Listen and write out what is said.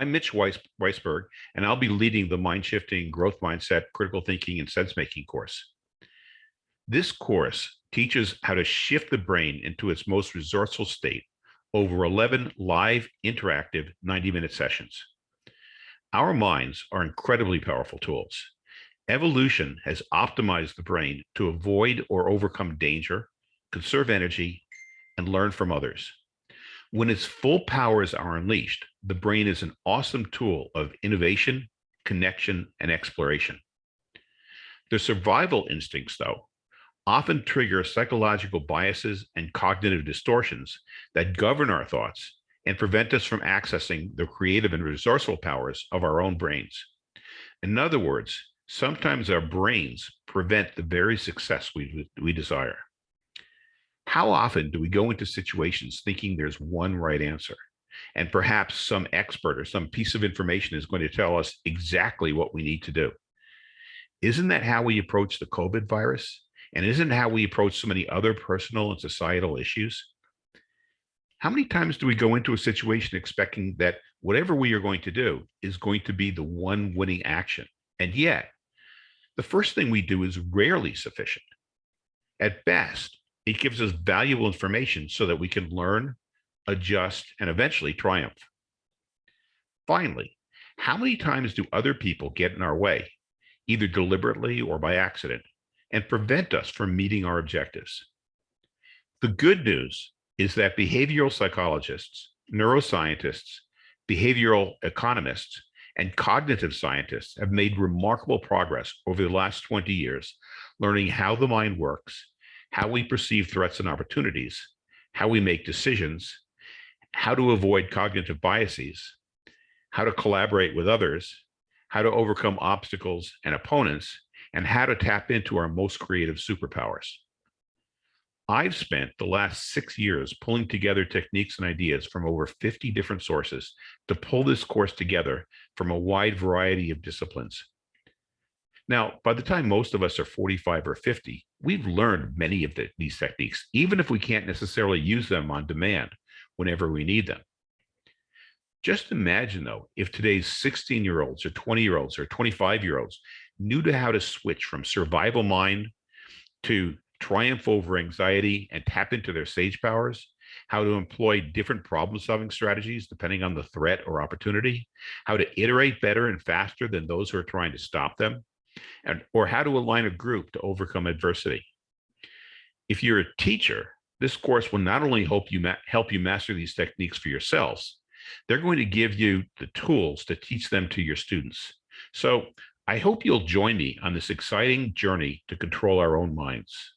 I'm Mitch Weiss, Weisburg, and I'll be leading the Mind Shifting Growth Mindset Critical Thinking and Sense Making course. This course teaches how to shift the brain into its most resourceful state over 11 live, interactive 90 minute sessions. Our minds are incredibly powerful tools. Evolution has optimized the brain to avoid or overcome danger, conserve energy, and learn from others. When its full powers are unleashed, the brain is an awesome tool of innovation, connection, and exploration. The survival instincts, though, often trigger psychological biases and cognitive distortions that govern our thoughts and prevent us from accessing the creative and resourceful powers of our own brains. In other words, sometimes our brains prevent the very success we, we desire. How often do we go into situations thinking there's one right answer? And perhaps some expert or some piece of information is going to tell us exactly what we need to do. Isn't that how we approach the COVID virus? And isn't how we approach so many other personal and societal issues? How many times do we go into a situation expecting that whatever we are going to do is going to be the one winning action? And yet, the first thing we do is rarely sufficient. At best, it gives us valuable information so that we can learn, adjust, and eventually triumph. Finally, how many times do other people get in our way, either deliberately or by accident, and prevent us from meeting our objectives? The good news is that behavioral psychologists, neuroscientists, behavioral economists, and cognitive scientists have made remarkable progress over the last 20 years, learning how the mind works how we perceive threats and opportunities, how we make decisions, how to avoid cognitive biases, how to collaborate with others, how to overcome obstacles and opponents, and how to tap into our most creative superpowers. I've spent the last six years pulling together techniques and ideas from over 50 different sources to pull this course together from a wide variety of disciplines. Now, by the time most of us are 45 or 50, we've learned many of the, these techniques, even if we can't necessarily use them on demand whenever we need them. Just imagine, though, if today's 16 year olds or 20 year olds or 25 year olds knew to how to switch from survival mind to triumph over anxiety and tap into their sage powers, how to employ different problem solving strategies depending on the threat or opportunity, how to iterate better and faster than those who are trying to stop them, and, or how to align a group to overcome adversity. If you're a teacher, this course will not only help you, help you master these techniques for yourselves, they're going to give you the tools to teach them to your students. So I hope you'll join me on this exciting journey to control our own minds.